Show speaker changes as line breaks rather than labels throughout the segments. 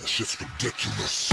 That shit's ridiculous.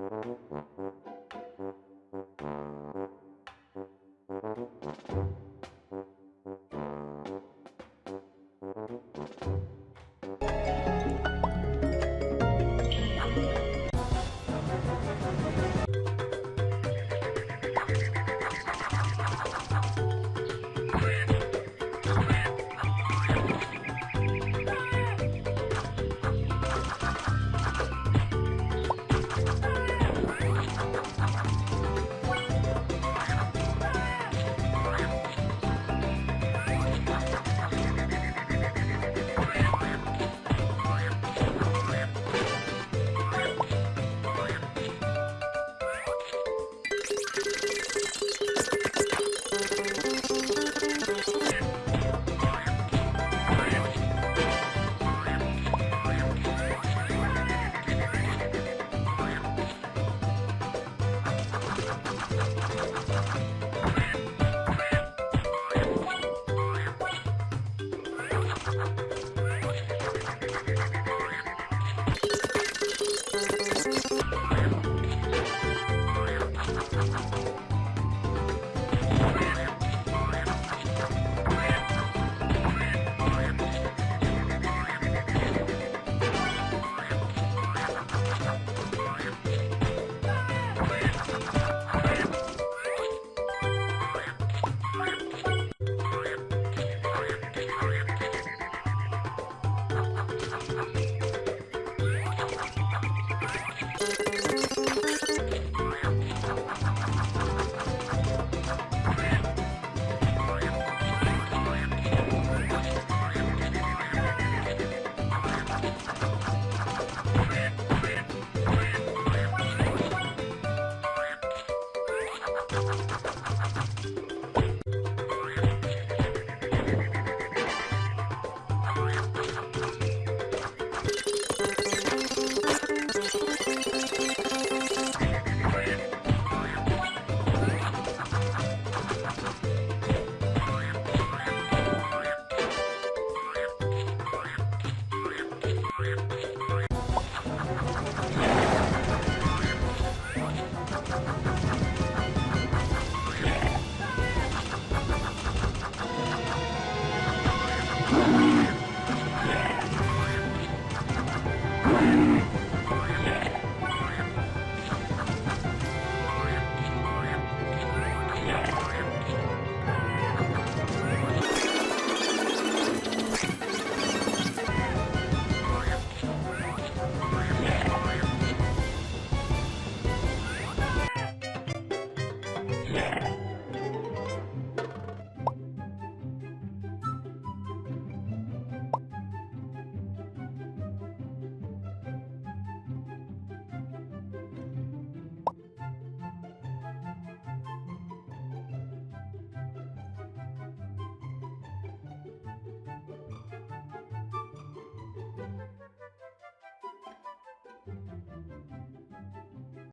Yeah.